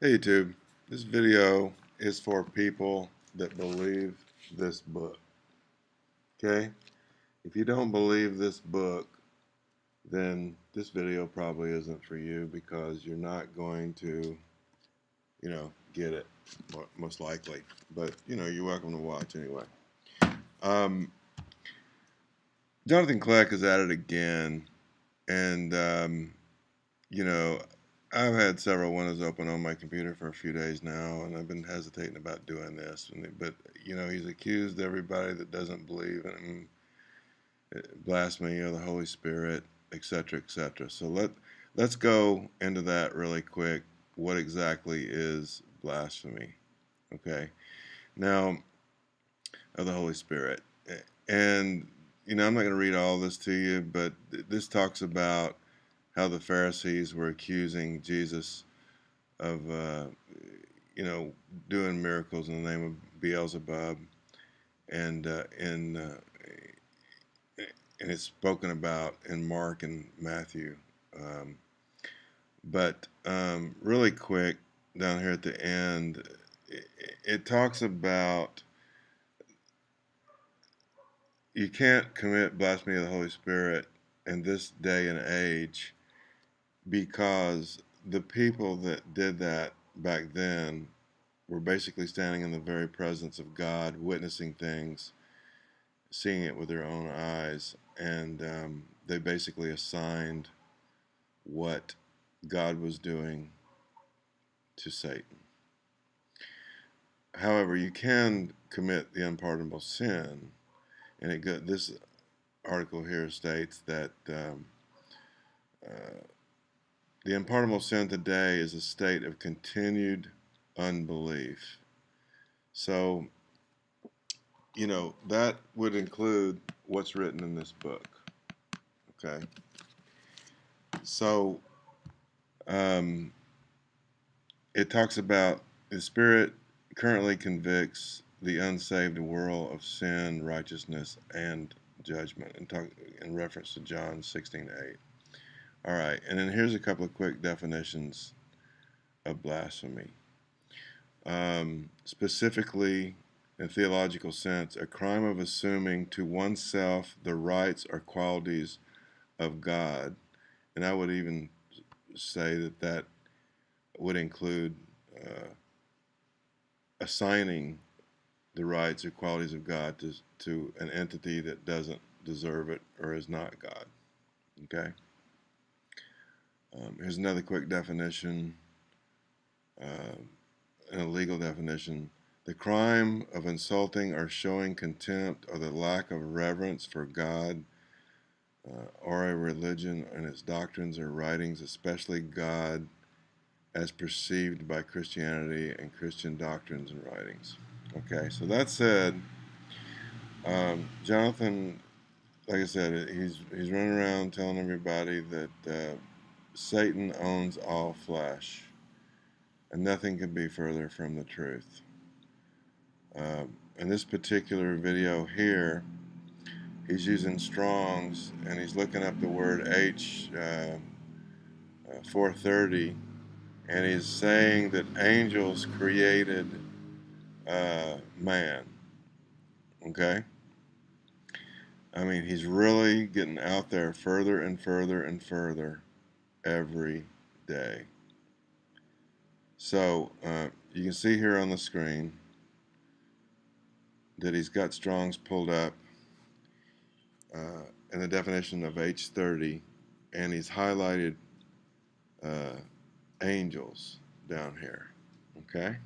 Hey YouTube, this video is for people that believe this book. Okay? If you don't believe this book, then this video probably isn't for you because you're not going to, you know, get it, most likely. But, you know, you're welcome to watch anyway. Um, Jonathan Kleck is at it again, and, um, you know, I've had several windows open on my computer for a few days now, and I've been hesitating about doing this. But you know, he's accused everybody that doesn't believe in eh, blasphemy of the Holy Spirit, etc., etc. So let let's go into that really quick. What exactly is blasphemy? Okay, now of the Holy Spirit, and you know, I'm not going to read all this to you, but this talks about how the Pharisees were accusing Jesus of, uh, you know, doing miracles in the name of Beelzebub, and uh, in uh, and it's spoken about in Mark and Matthew. Um, but um, really quick down here at the end, it, it talks about you can't commit blasphemy of the Holy Spirit in this day and age because the people that did that back then were basically standing in the very presence of God, witnessing things, seeing it with their own eyes, and um, they basically assigned what God was doing to Satan. However, you can commit the unpardonable sin, and it this article here states that um, uh, the unpardonable sin today is a state of continued unbelief. So, you know, that would include what's written in this book. Okay. So, um, it talks about the Spirit currently convicts the unsaved world of sin, righteousness, and judgment, in, talk, in reference to John 16 8. All right, and then here's a couple of quick definitions of blasphemy. Um, specifically, in theological sense, a crime of assuming to oneself the rights or qualities of God. And I would even say that that would include uh, assigning the rights or qualities of God to, to an entity that doesn't deserve it or is not God. Okay? Um, here's another quick definition, uh, a legal definition. The crime of insulting or showing contempt or the lack of reverence for God uh, or a religion and its doctrines or writings, especially God as perceived by Christianity and Christian doctrines and writings. Okay, so that said, um, Jonathan, like I said, he's he's running around telling everybody that uh, Satan owns all flesh, and nothing can be further from the truth. Uh, in this particular video here, he's using Strong's and he's looking up the word H uh, uh, 430 and he's saying that angels created uh, man. Okay? I mean, he's really getting out there further and further and further every day. So uh, you can see here on the screen that he's got Strong's pulled up uh, in the definition of H30 and he's highlighted uh, angels down here. Okay?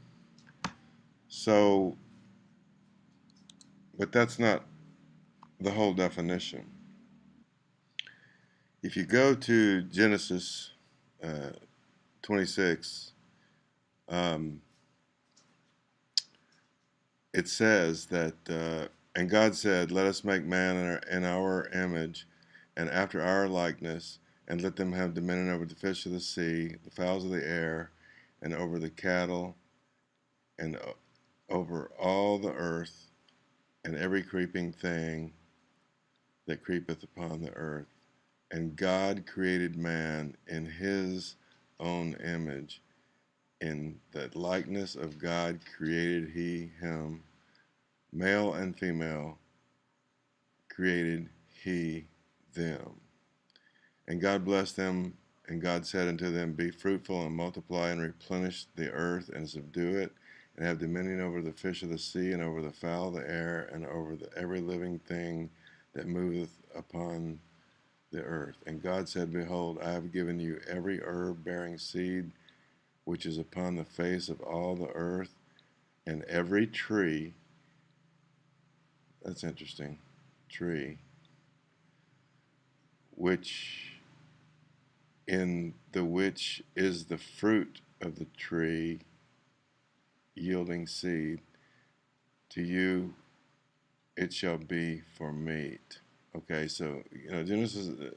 So, but that's not the whole definition if you go to Genesis uh, 26, um, it says that, uh, and God said, Let us make man in our, in our, image and after our likeness, and let them have dominion over the fish of the sea, the fowls of the air, and over the cattle, and over all the earth, and every creeping thing that creepeth upon the earth. And God created man in his own image. In the likeness of God created he him, male and female created he them. And God blessed them, and God said unto them, Be fruitful and multiply and replenish the earth and subdue it, and have dominion over the fish of the sea, and over the fowl of the air, and over the, every living thing that moveth upon the earth. And God said, Behold, I have given you every herb bearing seed which is upon the face of all the earth, and every tree. That's interesting. Tree. Which in the which is the fruit of the tree yielding seed. To you it shall be for meat. Okay, so you know Genesis. Uh,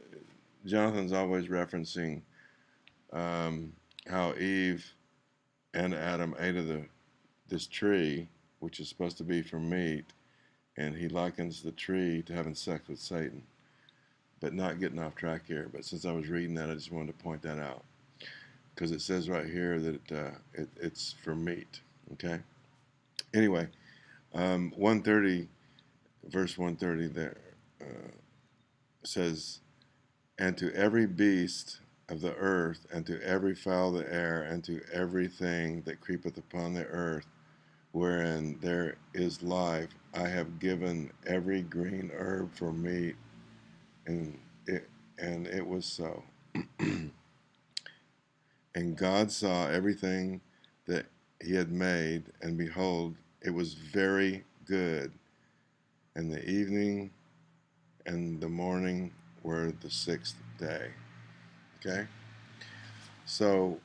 Jonathan's always referencing um, how Eve and Adam ate of the this tree, which is supposed to be for meat, and he likens the tree to having sex with Satan. But not getting off track here. But since I was reading that, I just wanted to point that out because it says right here that uh, it, it's for meat. Okay. Anyway, um, 130, verse 130 there uh, says, And to every beast of the earth, and to every fowl of the air, and to everything that creepeth upon the earth, wherein there is life, I have given every green herb for meat. And it, and it was so. and God saw everything that he had made, and behold, it was very good. And the evening and the morning were the sixth day. Okay? So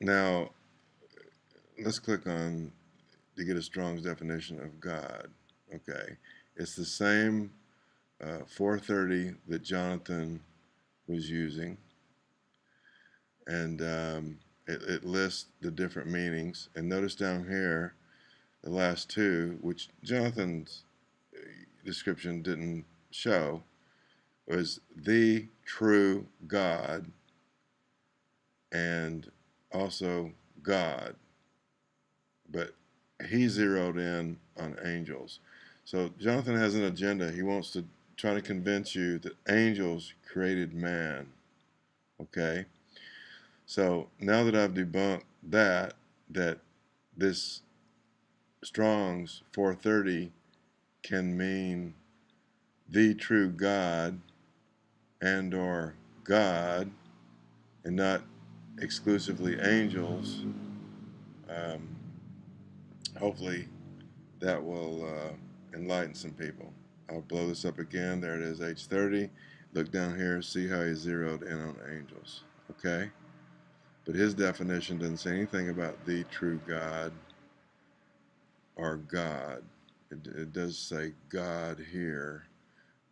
now let's click on to get a Strong's definition of God. Okay? It's the same uh, 430 that Jonathan was using. And um, it, it lists the different meanings. And notice down here, the last two, which Jonathan's uh, description didn't show, was the true God and also God. But he zeroed in on angels. So Jonathan has an agenda. He wants to try to convince you that angels created man. Okay? So now that I've debunked that, that this Strong's 430 can mean the true God and or God and not exclusively angels, um, hopefully that will uh, enlighten some people. I'll blow this up again. There it is, H30. Look down here, see how he zeroed in on angels. Okay? But his definition doesn't say anything about the true God or God. It, it does say God here,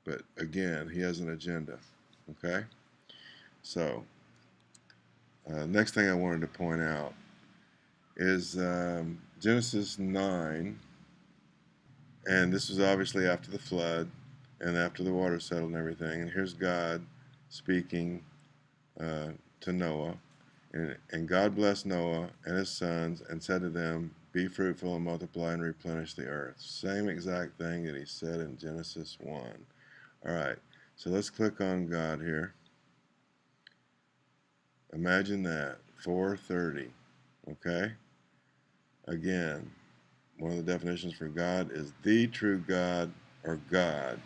but again, he has an agenda. Okay? So, uh, next thing I wanted to point out is um, Genesis 9, and this was obviously after the flood and after the water settled and everything. And here's God speaking uh, to Noah. And, and God blessed Noah and his sons and said to them, Be fruitful and multiply and replenish the earth. Same exact thing that he said in Genesis 1. All right, so let's click on God here. Imagine that, 430, okay? Again, one of the definitions for God is the true God or God.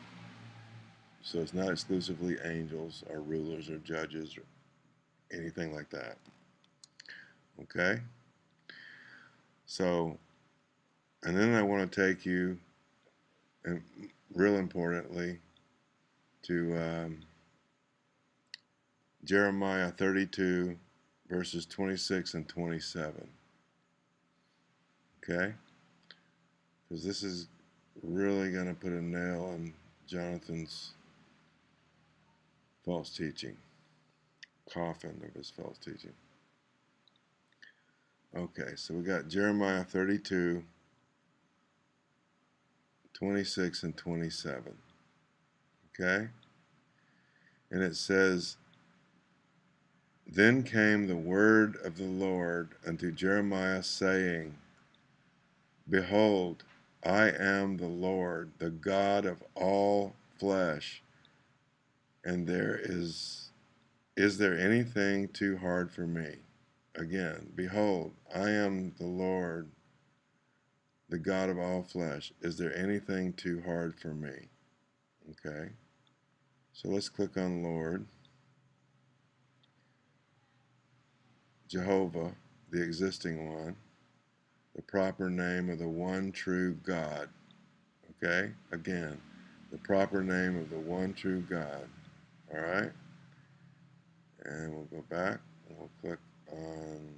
So it's not exclusively angels or rulers or judges or anything like that. Okay? So, and then I want to take you, and real importantly, to um, Jeremiah 32, verses 26 and 27. Okay? Because this is really going to put a nail in Jonathan's false teaching, coffin of his false teaching. Okay, so we got Jeremiah 32, 26 and 27. Okay? And it says, Then came the word of the Lord unto Jeremiah, saying, Behold, I am the Lord, the God of all flesh, and there is is there anything too hard for me? Again, behold, I am the Lord, the God of all flesh. Is there anything too hard for me? Okay. So let's click on Lord. Jehovah, the existing one, the proper name of the one true God. Okay? Again, the proper name of the one true God. All right? And we'll go back and we'll click on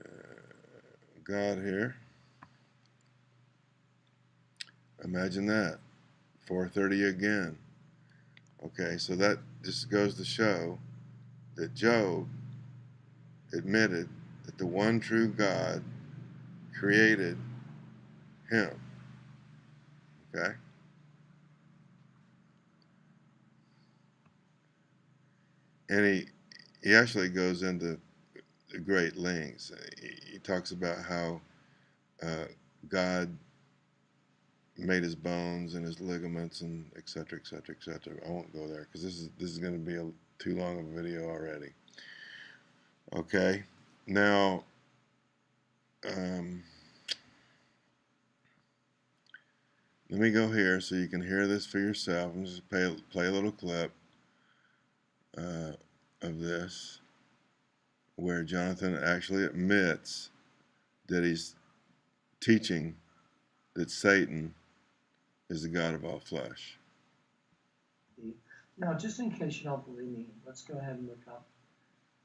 uh, God here. Imagine that. 430 again. Okay, so that just goes to show that Job admitted that the one true God created him. Okay? And he, he actually goes into great lengths. He, he talks about how uh, God made his bones and his ligaments and et cetera, et cetera, et cetera. I won't go there because this is this is going to be a too long of a video already. Okay, now um, let me go here so you can hear this for yourself. I'm just play play a little clip uh, of this where Jonathan actually admits that he's teaching that Satan is the God of all flesh. Now, just in case you don't believe me, let's go ahead and look up.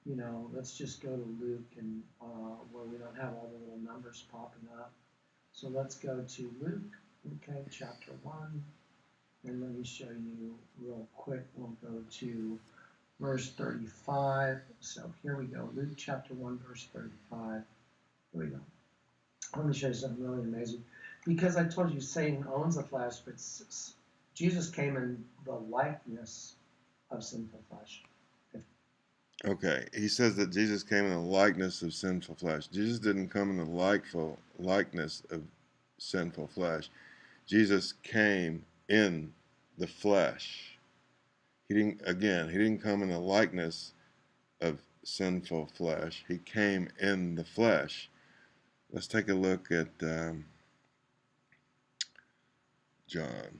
You know, let's just go to Luke and uh, where we don't have all the little numbers popping up. So let's go to Luke, okay, chapter one, and let me show you real quick. We'll go to verse 35. So here we go, Luke chapter one, verse 35. Here we go. Let me show you something really amazing because I told you Satan owns the flesh, but Jesus came in the likeness of sinful flesh. Okay, he says that Jesus came in the likeness of sinful flesh. Jesus didn't come in the likeful likeness of sinful flesh. Jesus came in the flesh. He didn't again, he didn't come in the likeness of sinful flesh. He came in the flesh. Let's take a look at um, John,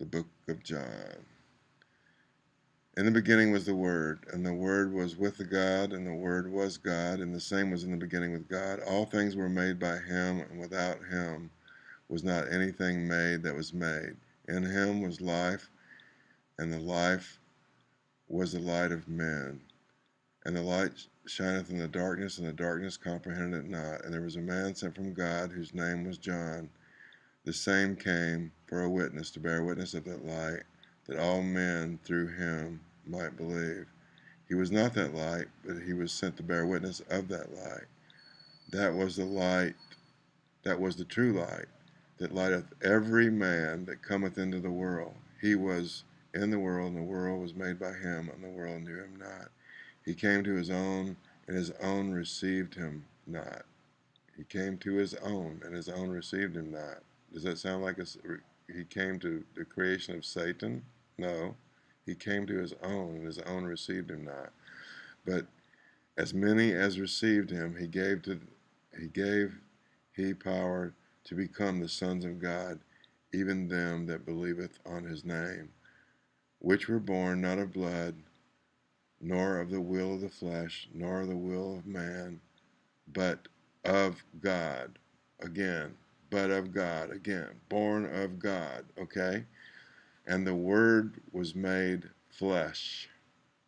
the book of John. In the beginning was the Word, and the Word was with the God, and the Word was God, and the same was in the beginning with God. All things were made by him, and without him was not anything made that was made. In him was life, and the life was the light of men. And the light shineth in the darkness, and the darkness comprehended it not. And there was a man sent from God, whose name was John. The same came for a witness, to bear witness of that light, that all men through him might believe. He was not that light, but he was sent to bear witness of that light. That was the light, that was the true light, that lighteth every man that cometh into the world. He was in the world, and the world was made by him, and the world knew him not. He came to his own, and his own received him not. He came to his own, and his own received him not. Does that sound like a, he came to the creation of Satan? No. He came to his own, and his own received him not. But as many as received him, he gave to he gave he power to become the sons of God, even them that believeth on his name, which were born not of blood, nor of the will of the flesh, nor of the will of man, but of God. Again, but of God. Again, born of God. Okay? And the Word was made flesh.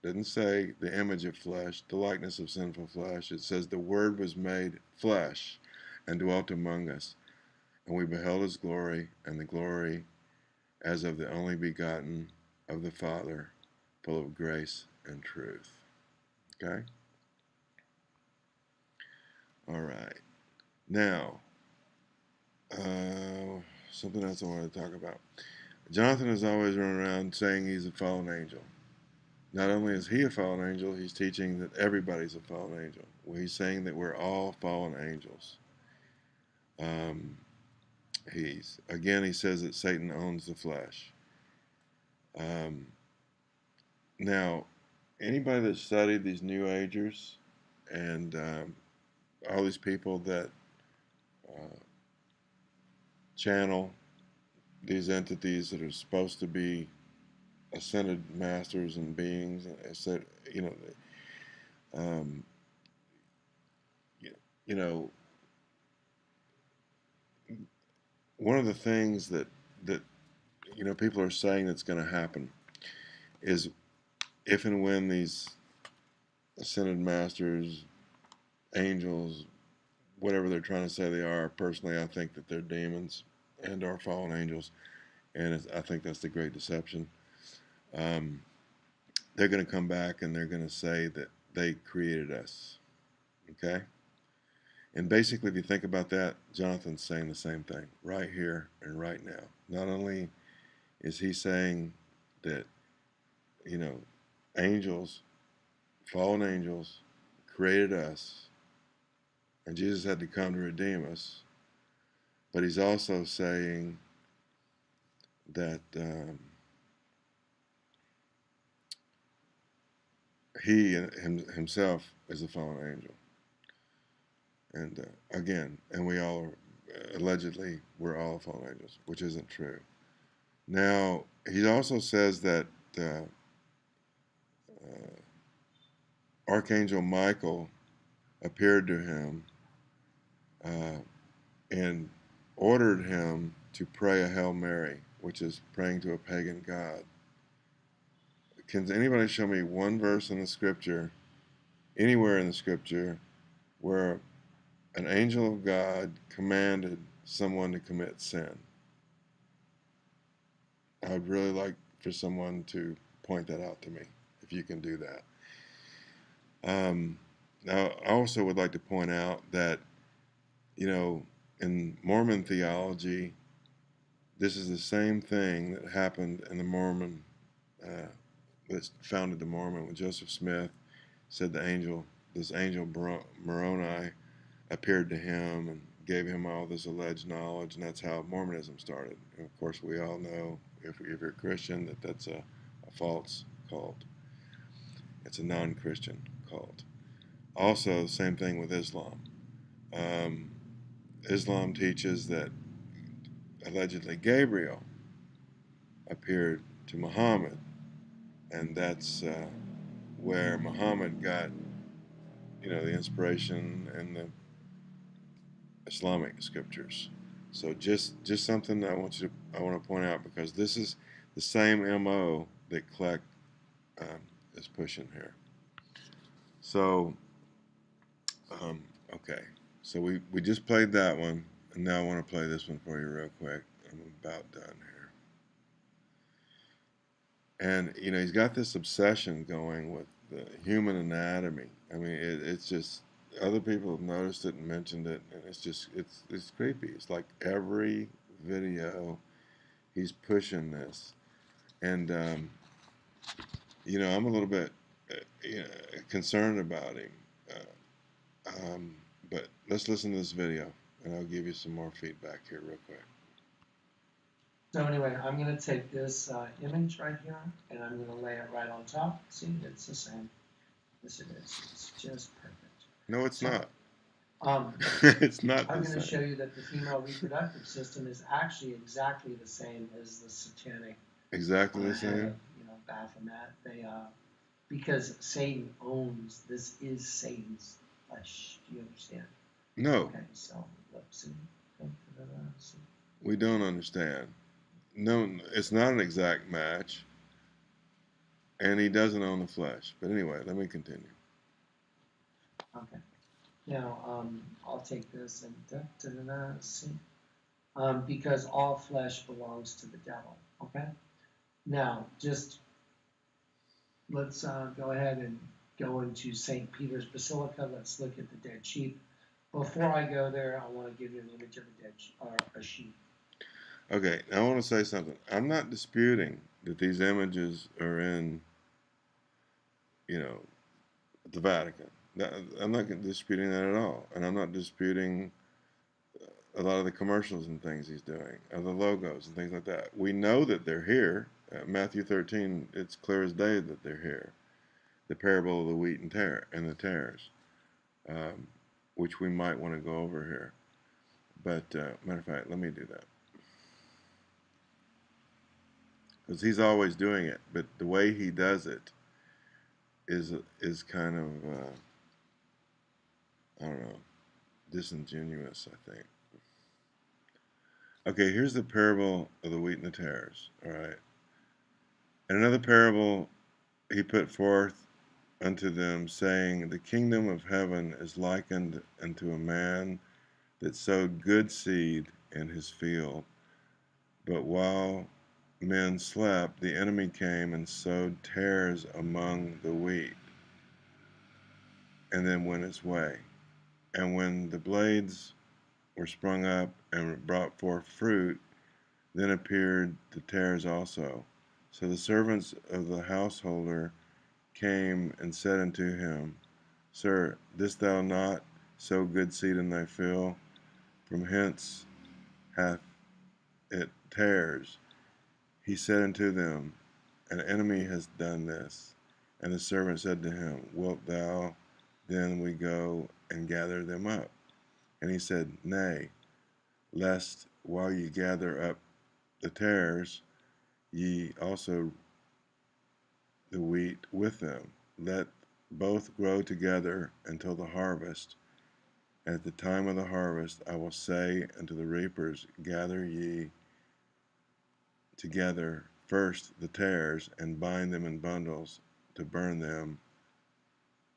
Didn't say the image of flesh, the likeness of sinful flesh. It says the Word was made flesh and dwelt among us. And we beheld his glory, and the glory as of the only begotten of the Father, full of grace and truth. Okay? All right. Now, uh, something else I want to talk about. Jonathan has always run around saying he's a fallen angel. not only is he a fallen angel, he's teaching that everybody's a fallen angel. Well, he's saying that we're all fallen angels. Um, he's again, he says that Satan owns the flesh. Um, now, anybody that studied these New Agers and um, all these people that uh, channel these entities that are supposed to be ascended masters and beings, said, you know, um, you know, one of the things that that you know people are saying that's going to happen is if and when these ascended masters, angels, whatever they're trying to say they are, personally, I think that they're demons and are fallen angels, and I think that's the great deception. Um, they're going to come back and they're going to say that they created us. Okay? And basically, if you think about that, Jonathan's saying the same thing right here and right now. Not only is he saying that, you know, angels, fallen angels, created us, and Jesus had to come to redeem us, but he's also saying that um, he himself is a fallen angel. And uh, again, and we all are, allegedly, we're all fallen angels, which isn't true. Now, he also says that uh, uh, Archangel Michael appeared to him uh, and ordered him to pray a Hail Mary, which is praying to a pagan god. Can anybody show me one verse in the scripture, anywhere in the scripture, where an angel of God commanded someone to commit sin? I'd really like for someone to point that out to me, if you can do that. Um, now, I also would like to point out that, you know, in Mormon theology, this is the same thing that happened in the Mormon, uh, that founded the Mormon when Joseph Smith said the angel, this angel Moroni appeared to him and gave him all this alleged knowledge, and that's how Mormonism started. And of course, we all know, if, if you're a Christian, that that's a, a false cult. It's a non-Christian cult. Also, same thing with Islam. Um, Islam teaches that allegedly Gabriel appeared to Muhammad, and that's uh, where Muhammad got, you know, the inspiration and the Islamic scriptures. So just just something I want you to I want to point out because this is the same MO that Kleck um, is pushing here. So um, okay. So we, we just played that one, and now I want to play this one for you real quick. I'm about done here. And, you know, he's got this obsession going with the human anatomy. I mean, it, it's just, other people have noticed it and mentioned it, and it's just, it's, it's creepy. It's like every video he's pushing this. And, um, you know, I'm a little bit uh, concerned about him. Uh, um, but let's listen to this video, and I'll give you some more feedback here real quick. So anyway, I'm going to take this uh, image right here, and I'm going to lay it right on top. See, it's the same. Yes, it is. It's just perfect. No, it's so, not. Um, it's not. I'm going to show you that the female reproductive system is actually exactly the same as the satanic. Exactly the same. you know, Baphomet. They uh, because Satan owns this is Satan's flesh. Do you understand? No. Okay, so let's see. We don't understand. No, it's not an exact match, and he doesn't own the flesh. But anyway, let me continue. Okay. Now, um, I'll take this and da, da, da, da, see. Um, because all flesh belongs to the devil. Okay. Now, just let's uh, go ahead and go into St. Peter's Basilica. Let's look at the dead sheep. Before I go there, I want to give you an image of a dead or a sheep. Okay, I want to say something. I'm not disputing that these images are in you know, the Vatican. I'm not disputing that at all, and I'm not disputing a lot of the commercials and things he's doing, of the logos and things like that. We know that they're here. Uh, Matthew 13, it's clear as day that they're here. The parable of the wheat and tare and the tares, um, which we might want to go over here. But uh, matter of fact, let me do that because he's always doing it. But the way he does it is is kind of uh, I don't know disingenuous. I think. Okay, here's the parable of the wheat and the tares. All right. And another parable he put forth unto them, saying, The kingdom of heaven is likened unto a man that sowed good seed in his field. But while men slept, the enemy came and sowed tares among the wheat, and then went his way. And when the blades were sprung up and brought forth fruit, then appeared the tares also. So the servants of the householder came and said unto him, Sir, didst thou not sow good seed in thy field? From hence hath it tares. He said unto them, An enemy has done this. And the servant said to him, Wilt thou then we go and gather them up? And he said, Nay, lest while ye gather up the tares, ye also the wheat with them. Let both grow together until the harvest. At the time of the harvest, I will say unto the reapers, Gather ye together first the tares, and bind them in bundles to burn them,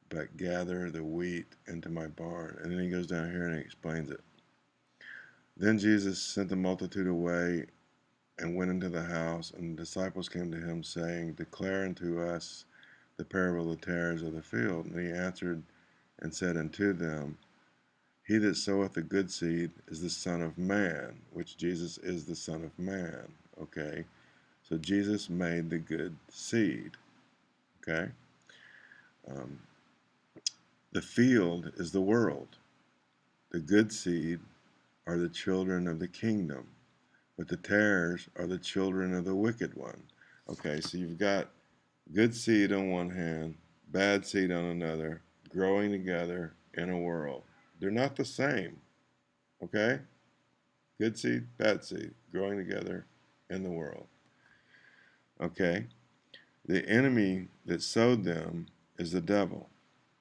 but gather the wheat into my barn. And then he goes down here and he explains it. Then Jesus sent the multitude away and went into the house, and the disciples came to him, saying, Declare unto us the parable of the tares of the field. And he answered and said unto them, He that soweth the good seed is the Son of Man, which Jesus is the Son of Man. Okay? So Jesus made the good seed. Okay? Um, the field is the world. The good seed are the children of the kingdom, but the tares are the children of the wicked one. Okay, so you've got good seed on one hand, bad seed on another, growing together in a world. They're not the same. Okay? Good seed, bad seed, growing together in the world. Okay? The enemy that sowed them is the devil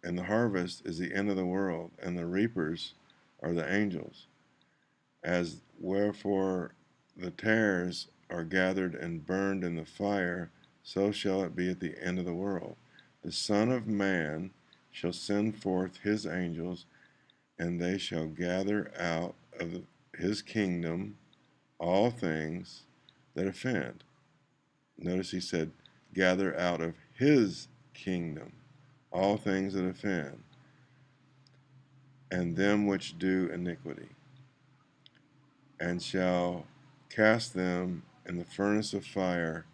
and the harvest is the end of the world, and the reapers are the angels. As wherefore the tares are gathered and burned in the fire, so shall it be at the end of the world. The Son of Man shall send forth his angels, and they shall gather out of his kingdom all things that offend. Notice he said, gather out of his kingdom all things that offend, and them which do iniquity, and shall cast them in the furnace of fire.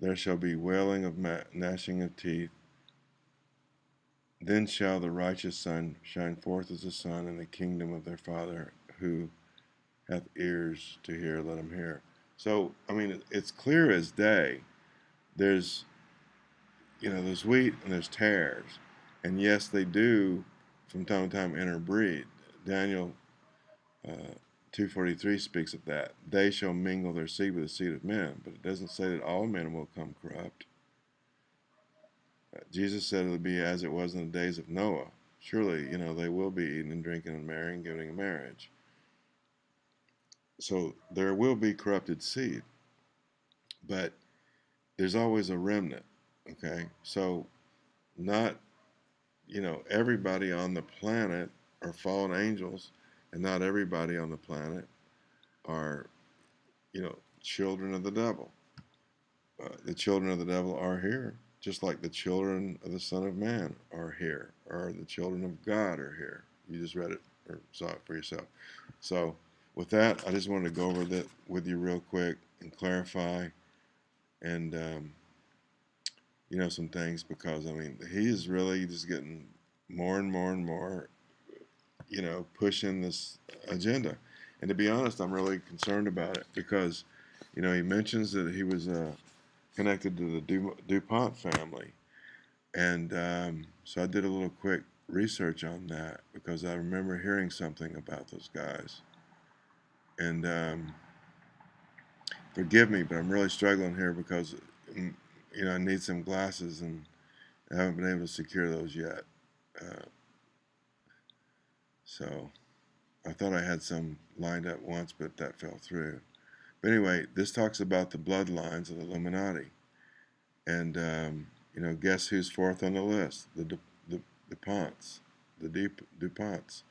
There shall be wailing of gnashing of teeth. Then shall the righteous son shine forth as the sun in the kingdom of their Father, who hath ears to hear, let him hear. So, I mean, it's clear as day. There's you know, there's wheat and there's tares. And yes, they do from time to time interbreed. Daniel uh, 243 speaks of that. They shall mingle their seed with the seed of men, but it doesn't say that all men will come corrupt. Jesus said it would be as it was in the days of Noah. Surely, you know, they will be eating and drinking and marrying, giving in marriage. So there will be corrupted seed, but there's always a remnant. Okay, so not, you know, everybody on the planet are fallen angels, and not everybody on the planet are, you know, children of the devil. Uh, the children of the devil are here, just like the children of the Son of Man are here, or the children of God are here. You just read it or saw it for yourself. So, with that, I just wanted to go over that with you real quick and clarify. And um, you know, some things because I mean, he is really just getting more and more and more, you know, pushing this agenda. And to be honest, I'm really concerned about it because, you know, he mentions that he was uh, connected to the du- DuPont family. And um, so I did a little quick research on that because I remember hearing something about those guys. And um, forgive me, but I'm really struggling here because, mm, you know, I need some glasses and I haven't been able to secure those yet. Uh, so I thought I had some lined up once, but that fell through. But anyway, this talks about the bloodlines of the Illuminati. And, um, you know, guess who's fourth on the list? The, Du- the DuPonts. The Du- DuPonts,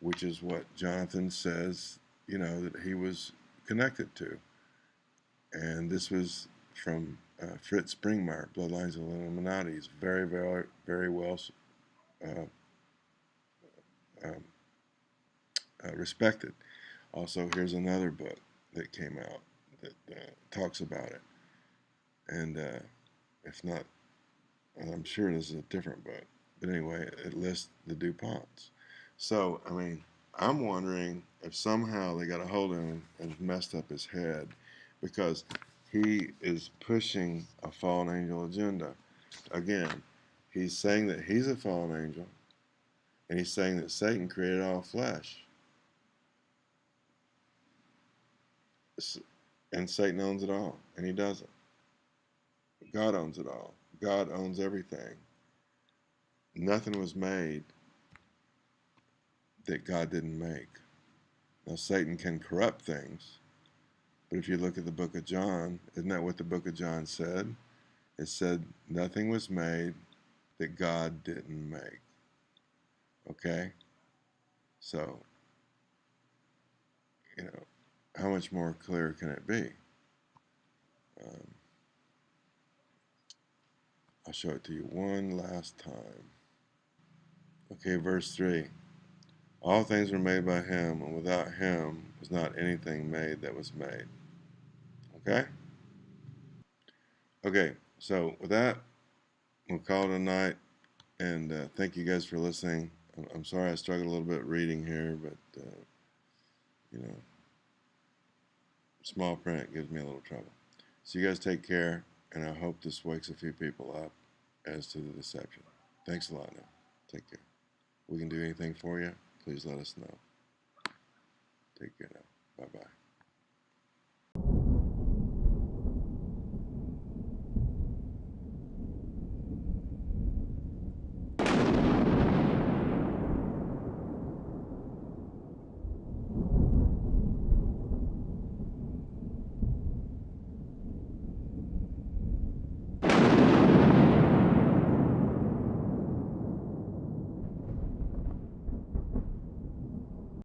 which is what Jonathan says, you know, that he was connected to. And this was from uh, Fritz Springmeier, Bloodlines of the Illuminati. He's very, very, very well uh, um, uh, respected. Also, here's another book that came out that uh, talks about it. And uh, if not, I'm sure this is a different book. But anyway, it lists the DuPonts. So, I mean, I'm wondering if somehow they got a hold of him and messed up his head because he is pushing a fallen angel agenda. Again, he's saying that he's a fallen angel, and he's saying that Satan created all flesh. And Satan owns it all, and he doesn't. God owns it all. God owns everything. Nothing was made that God didn't make. Now, Satan can corrupt things, but if you look at the book of John, isn't that what the book of John said? It said, Nothing was made that God didn't make. Okay? So, you know, how much more clear can it be? Um, I'll show it to you one last time. Okay, verse 3. All things were made by him, and without him was not anything made that was made. Okay? Okay, so with that, we'll call it a night, and uh, thank you guys for listening. I'm, sorry I struggled a little bit reading here, but, uh, you know, small print gives me a little trouble. So you guys take care, and I hope this wakes a few people up as to the deception. Thanks a lot now. Take care. We can do anything for you, please let us know. Take care now. Bye bye.